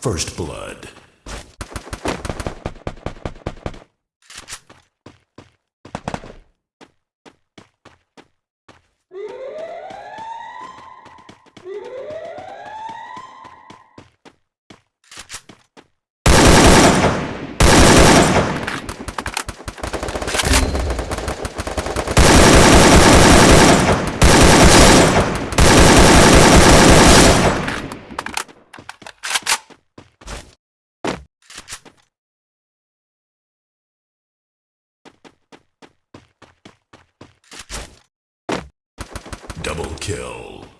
First Blood. Kill.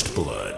First Blood.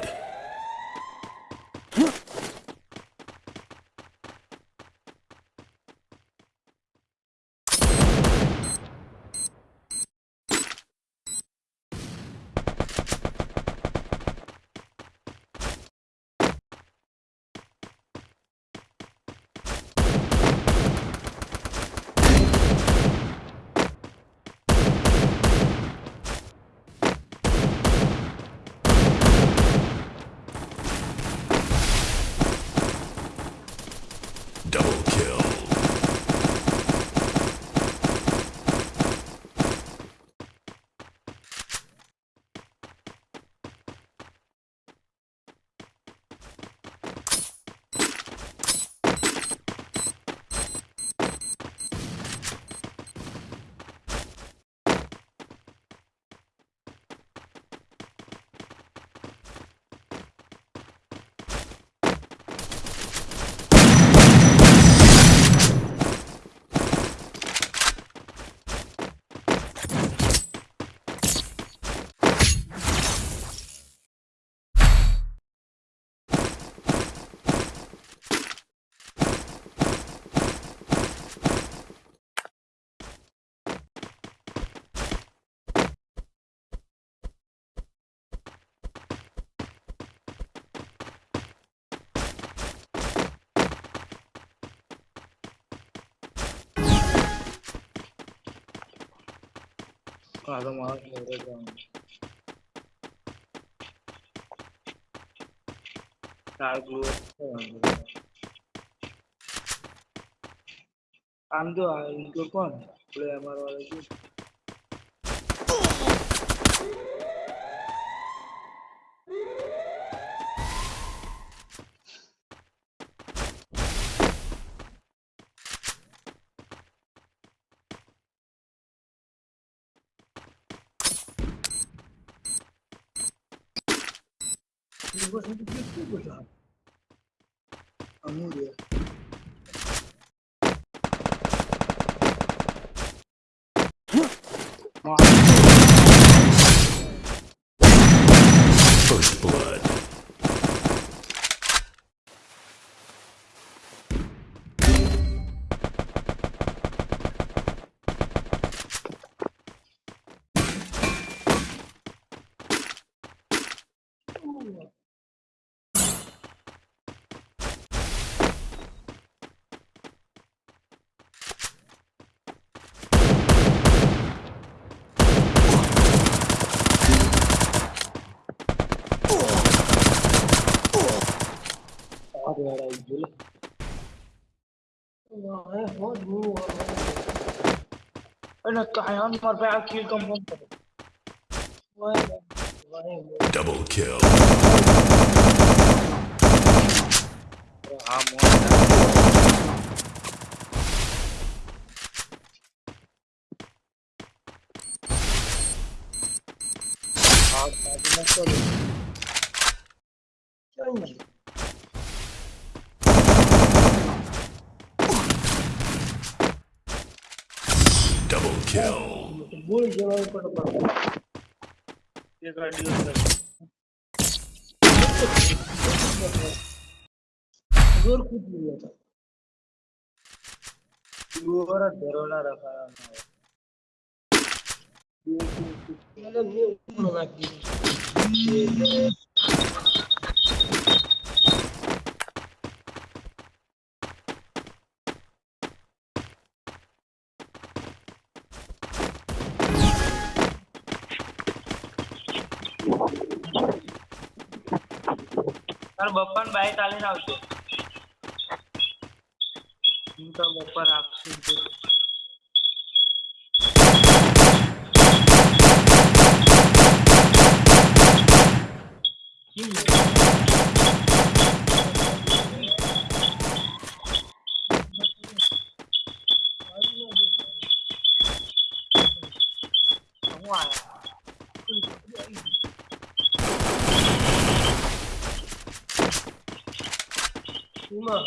Ah, don't worry, they're going. Dark blue. આમ તો ઇન્કો કોણ player અમારો વાળો છે fazendo de tudo já. A mulher. والا يجل والله هو أنا الطحيان مربع كيل كم دبل كيل वो जवाब पर पर ये गाड़ी और कुछ नहीं था पूरा डरोला रखा है मतलब ये ऊपर ना की તારે બપોર બાય ચાલીને આવજો હું તો બપોર આપશું. 输了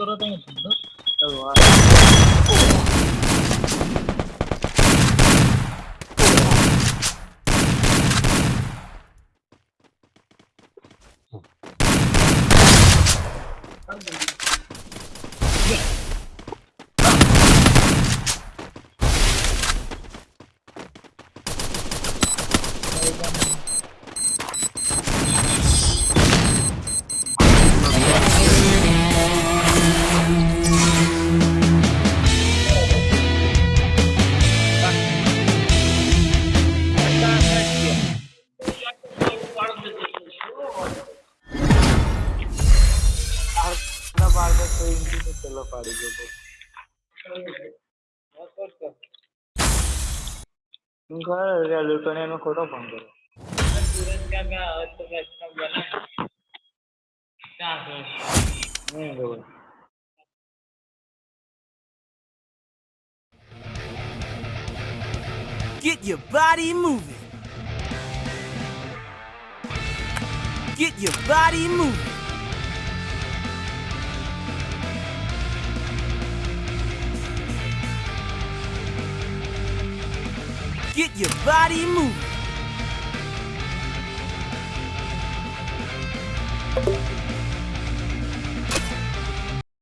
तो करता हूँ। તું ખબર લૂંટણીયાનો ખોટો ફોન કર્યો નહીં ખબર Get your body moving. Get your body moving. Get your body moving.